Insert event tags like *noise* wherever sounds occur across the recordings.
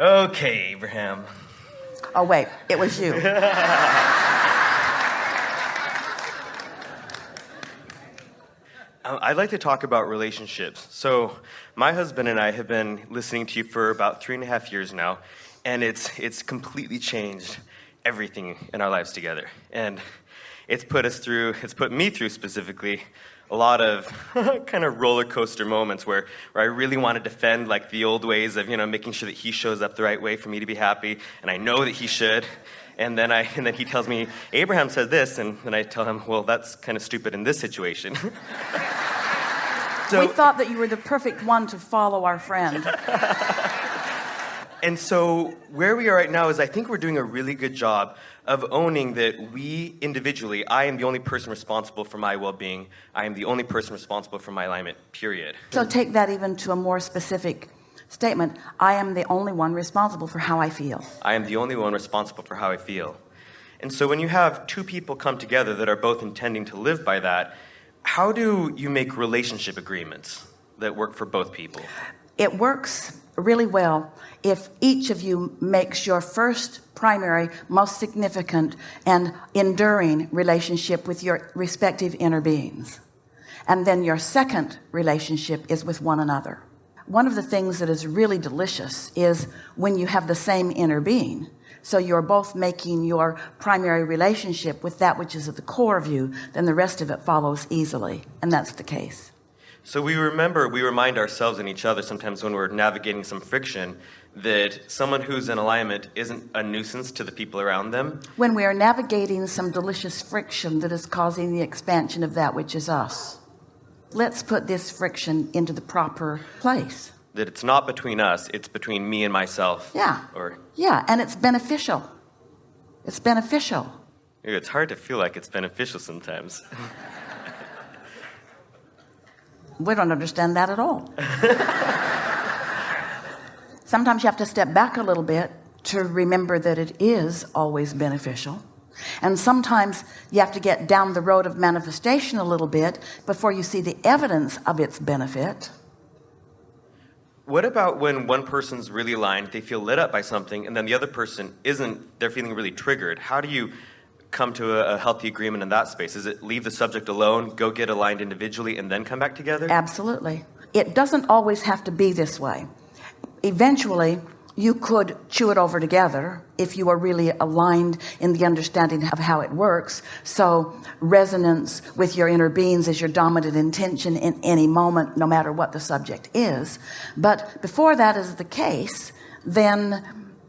Okay, Abraham. Oh, wait, it was you. Uh, *laughs* I'd like to talk about relationships. So, my husband and I have been listening to you for about three and a half years now, and it's, it's completely changed everything in our lives together. And it's put us through, it's put me through specifically, a lot of *laughs* kind of roller coaster moments where, where I really want to defend like the old ways of, you know, making sure that he shows up the right way for me to be happy, and I know that he should. And then, I, *laughs* and then he tells me, Abraham said this, and then I tell him, well, that's kind of stupid in this situation. *laughs* so, we thought that you were the perfect one to follow our friend. And so where we are right now is I think we're doing a really good job of owning that we individually, I am the only person responsible for my well-being. I am the only person responsible for my alignment, period. So take that even to a more specific statement I am the only one responsible for how I feel I am the only one responsible for how I feel and so when you have two people come together that are both intending to live by that how do you make relationship agreements that work for both people it works really well if each of you makes your first primary most significant and enduring relationship with your respective inner beings. And then your second relationship is with one another. One of the things that is really delicious is when you have the same inner being. So you're both making your primary relationship with that which is at the core of you then the rest of it follows easily. And that's the case so we remember we remind ourselves and each other sometimes when we're navigating some friction that someone who's in alignment isn't a nuisance to the people around them. When we are navigating some delicious friction that is causing the expansion of that which is us. Let's put this friction into the proper place. That it's not between us it's between me and myself. Yeah. Or yeah and it's beneficial. It's beneficial. It's hard to feel like it's beneficial sometimes *laughs* we don't understand that at all. *laughs* Sometimes you have to step back a little bit to remember that it is always beneficial. And sometimes you have to get down the road of manifestation a little bit before you see the evidence of its benefit. What about when one person's really aligned they feel lit up by something and then the other person isn't they're feeling really triggered? How do you come to a, a healthy agreement in that space? Is it leave the subject alone go get aligned individually and then come back together? Absolutely. It doesn't always have to be this way. Eventually you could chew it over together if you are really aligned in the understanding of how it works. So resonance with your inner beings is your dominant intention in any moment no matter what the subject is. But before that is the case then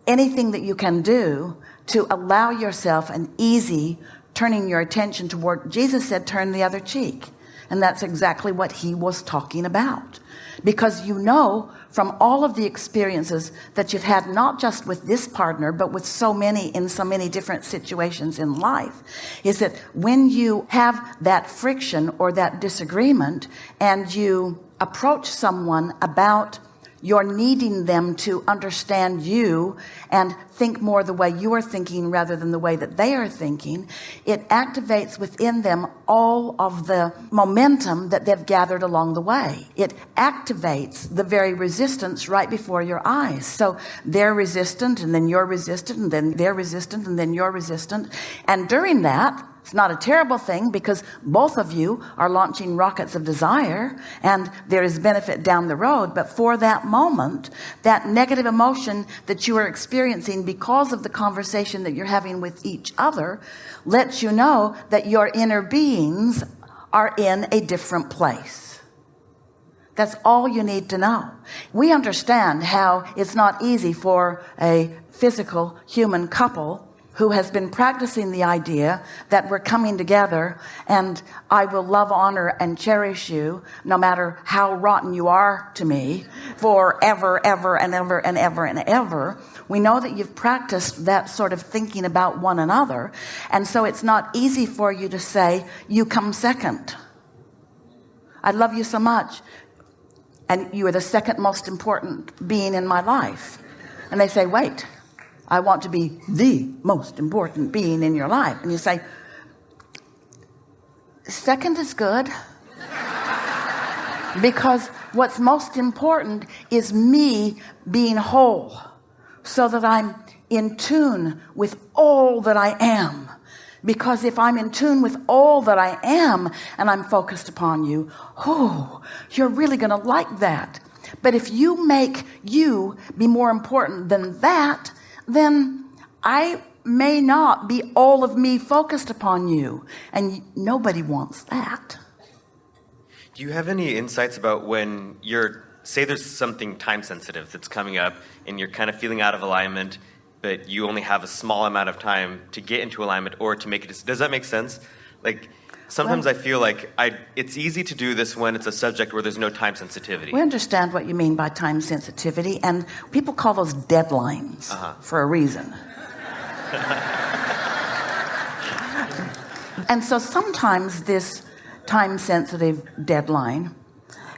anything that you can do to allow yourself an easy turning your attention toward Jesus said turn the other cheek. And that's exactly what he was talking about. Because you know from all of the experiences that you've had not just with this partner but with so many in so many different situations in life is that when you have that friction or that disagreement and you approach someone about you're needing them to understand you and think more the way you are thinking rather than the way that they are thinking. It activates within them all of the momentum that they've gathered along the way. It activates the very resistance right before your eyes. So they're resistant and then you're resistant and then they're resistant and then you're resistant. And during that it's not a terrible thing because both of you are launching rockets of desire and there is benefit down the road. But for that moment, that negative emotion that you are experiencing because of the conversation that you're having with each other lets you know that your inner beings are in a different place. That's all you need to know. We understand how it's not easy for a physical human couple who has been practicing the idea that we're coming together and I will love honor and cherish you no matter how rotten you are to me forever ever and ever and ever and ever. We know that you've practiced that sort of thinking about one another and so it's not easy for you to say you come second. I love you so much and you are the second most important being in my life. And they say wait I want to be the most important being in your life. And you say second is good because what's most important is me being whole so that I'm in tune with all that I am. Because if I'm in tune with all that I am and I'm focused upon you oh you're really gonna like that. But if you make you be more important than that then I may not be all of me focused upon you and nobody wants that. Do you have any insights about when you're say there's something time sensitive that's coming up and you're kind of feeling out of alignment but you only have a small amount of time to get into alignment or to make it does that make sense? Like sometimes well, I feel like I it's easy to do this when it's a subject where there's no time sensitivity. We understand what you mean by time sensitivity and people call those deadlines uh -huh. for a reason. And so sometimes this time sensitive deadline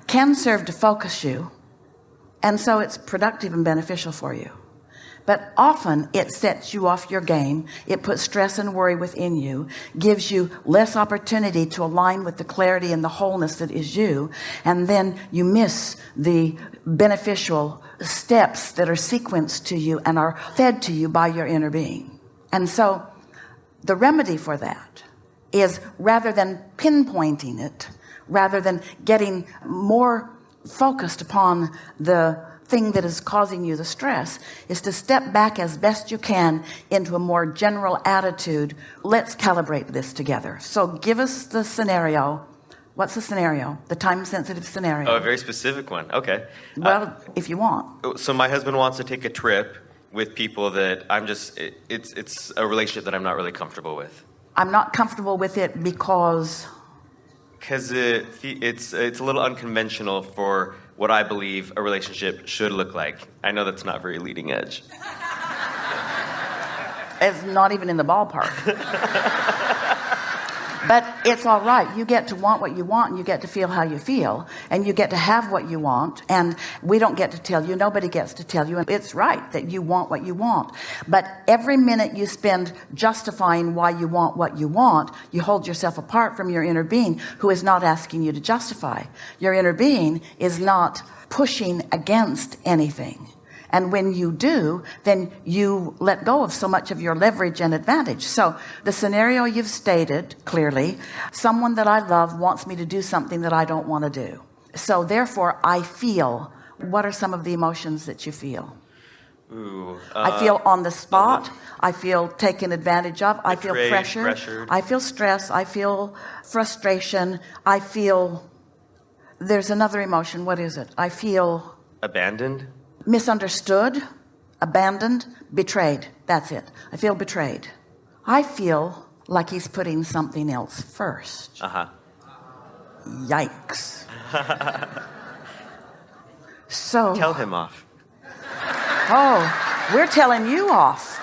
can serve to focus you and so it's productive and beneficial for you but often it sets you off your game. It puts stress and worry within you gives you less opportunity to align with the clarity and the wholeness that is you. And then you miss the beneficial steps that are sequenced to you and are fed to you by your inner being. And so the remedy for that is rather than pinpointing it rather than getting more focused upon the thing that is causing you the stress is to step back as best you can into a more general attitude let's calibrate this together. So give us the scenario. What's the scenario? The time sensitive scenario. Oh a very specific one. Okay. Well uh, if you want. So my husband wants to take a trip with people that I'm just it, it's it's a relationship that I'm not really comfortable with. I'm not comfortable with it because because it, it's it's a little unconventional for what I believe a relationship should look like. I know that's not very leading edge. It's not even in the ballpark. *laughs* but it's all right. You get to want what you want and you get to feel how you feel and you get to have what you want and we don't get to tell you. Nobody gets to tell you. And it's right that you want what you want. But every minute you spend justifying why you want what you want you hold yourself apart from your inner being who is not asking you to justify. Your inner being is not pushing against anything and when you do then you let go of so much of your leverage and advantage. So the scenario you've stated clearly someone that I love wants me to do something that I don't want to do. So therefore I feel what are some of the emotions that you feel? Ooh, uh, I feel on the spot. I feel taken advantage of. I feel pressure pressured. I feel stress. I feel frustration. I feel there's another emotion. What is it? I feel abandoned misunderstood abandoned betrayed. That's it. I feel betrayed. I feel like he's putting something else first. Uh-huh. Yikes. *laughs* So tell him off. Oh we're telling you off.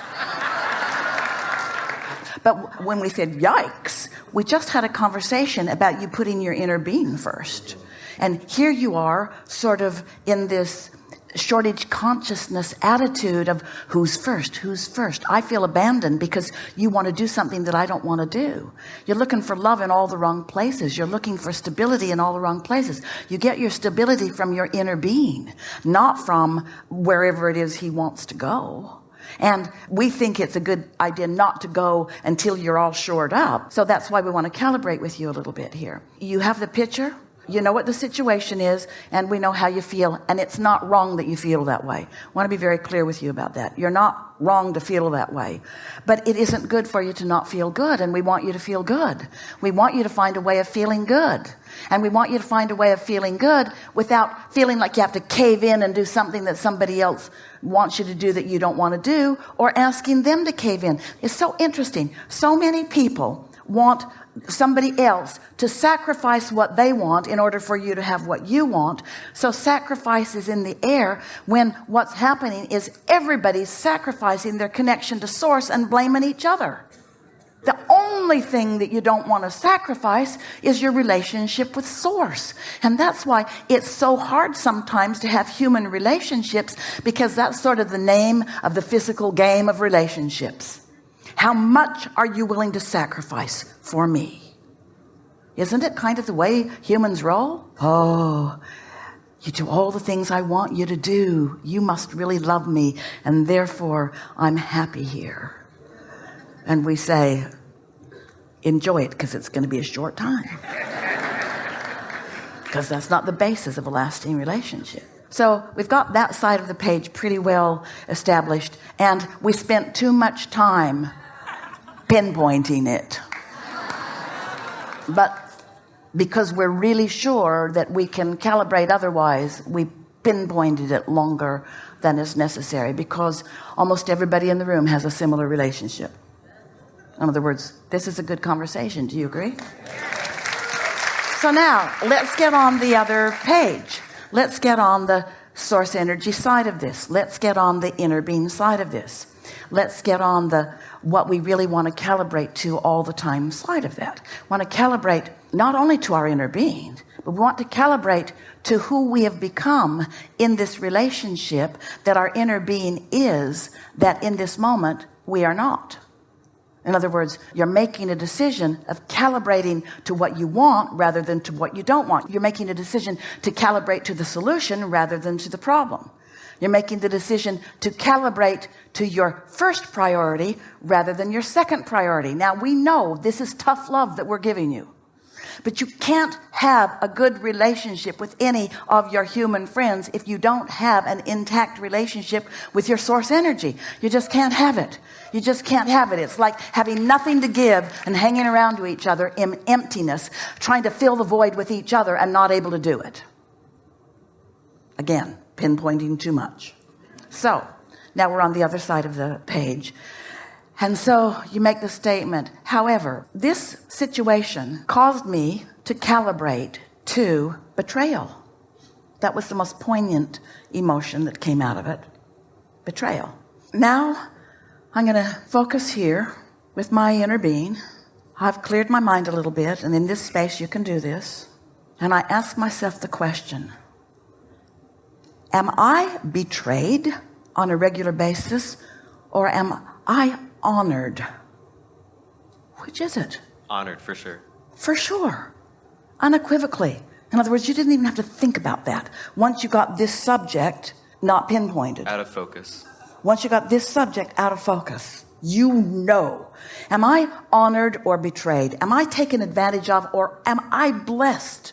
But when we said yikes we just had a conversation about you putting your inner being first. And here you are sort of in this shortage consciousness attitude of who's first who's first. I feel abandoned because you want to do something that I don't want to do. You're looking for love in all the wrong places. You're looking for stability in all the wrong places. You get your stability from your inner being not from wherever it is he wants to go. And we think it's a good idea not to go until you're all shored up. So that's why we want to calibrate with you a little bit here. You have the picture you know what the situation is and we know how you feel and it's not wrong that you feel that way. I want to be very clear with you about that. You're not wrong to feel that way. But it isn't good for you to not feel good and we want you to feel good. We want you to find a way of feeling good. And we want you to find a way of feeling good without feeling like you have to cave in and do something that somebody else wants you to do that you don't want to do or asking them to cave in. It's so interesting. So many people want somebody else to sacrifice what they want in order for you to have what you want. So sacrifice is in the air when what's happening is everybody's sacrificing their connection to source and blaming each other. The only thing that you don't want to sacrifice is your relationship with source. And that's why it's so hard sometimes to have human relationships because that's sort of the name of the physical game of relationships how much are you willing to sacrifice for me? Isn't it kind of the way humans roll? Oh you do all the things I want you to do. You must really love me and therefore I'm happy here. And we say enjoy it because it's going to be a short time. *laughs* Because that's not the basis of a lasting relationship. So we've got that side of the page pretty well established and we spent too much time pinpointing it. But because we're really sure that we can calibrate otherwise we pinpointed it longer than is necessary because almost everybody in the room has a similar relationship. In other words this is a good conversation. Do you agree? So now let's get on the other page. Let's get on the source energy side of this. Let's get on the inner being side of this. Let's get on the what we really want to calibrate to all the time side of that. Want to calibrate not only to our inner being but we want to calibrate to who we have become in this relationship that our inner being is that in this moment we are not in other words you're making a decision of calibrating to what you want rather than to what you don't want. You're making a decision to calibrate to the solution rather than to the problem. You're making the decision to calibrate to your first priority rather than your second priority. Now we know this is tough love that we're giving you but you can't have a good relationship with any of your human friends if you don't have an intact relationship with your source energy. You just can't have it. You just can't have it. It's like having nothing to give and hanging around to each other in emptiness trying to fill the void with each other and not able to do it. Again pinpointing too much. So now we're on the other side of the page and so you make the statement however this situation caused me to calibrate to betrayal. That was the most poignant emotion that came out of it betrayal. Now I'm gonna focus here with my inner being. I've cleared my mind a little bit and in this space you can do this. And I ask myself the question am I betrayed on a regular basis or am I honored. Which is it? Honored for sure. For sure. Unequivocally. In other words you didn't even have to think about that. Once you got this subject not pinpointed. Out of focus. Once you got this subject out of focus you know. Am I honored or betrayed? Am I taken advantage of or am I blessed?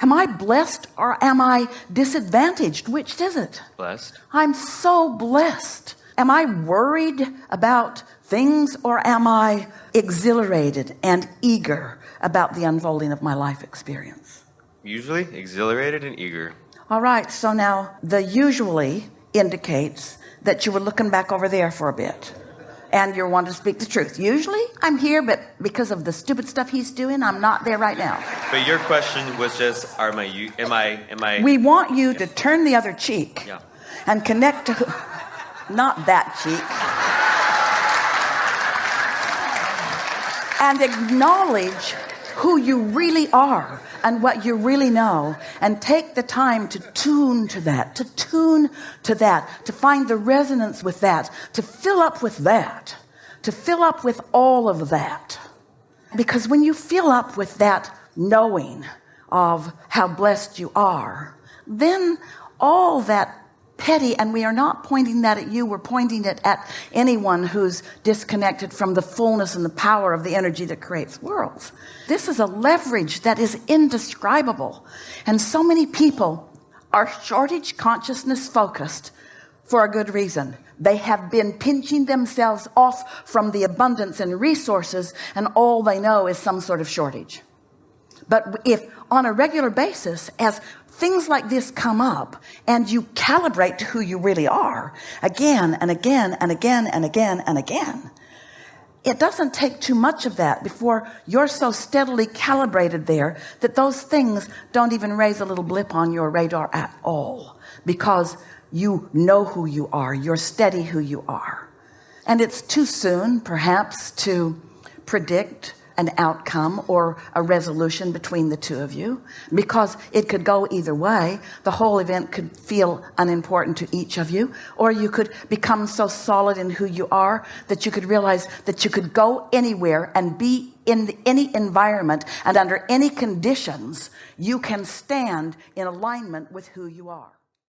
Am I blessed or am I disadvantaged? Which is it? Blessed. I'm so blessed am I worried about things or am I exhilarated and eager about the unfolding of my life experience? Usually exhilarated and eager. All right so now the usually indicates that you were looking back over there for a bit and you're wanting to speak the truth. Usually I'm here but because of the stupid stuff he's doing I'm not there right now. But your question was just are my you am I am I we want you to turn the other cheek yeah. and connect to not that cheek and acknowledge who you really are and what you really know and take the time to tune to that to tune to that to find the resonance with that to fill up with that to fill up with all of that. Because when you fill up with that knowing of how blessed you are then all that petty and we are not pointing that at you. We're pointing it at anyone who's disconnected from the fullness and the power of the energy that creates worlds. This is a leverage that is indescribable. And so many people are shortage consciousness focused for a good reason. They have been pinching themselves off from the abundance and resources and all they know is some sort of shortage. But if on a regular basis as things like this come up and you calibrate to who you really are again and again and again and again and again. It doesn't take too much of that before you're so steadily calibrated there that those things don't even raise a little blip on your radar at all because you know who you are. You're steady who you are. And it's too soon perhaps to predict an outcome or a resolution between the two of you. Because it could go either way the whole event could feel unimportant to each of you or you could become so solid in who you are that you could realize that you could go anywhere and be in any environment and under any conditions you can stand in alignment with who you are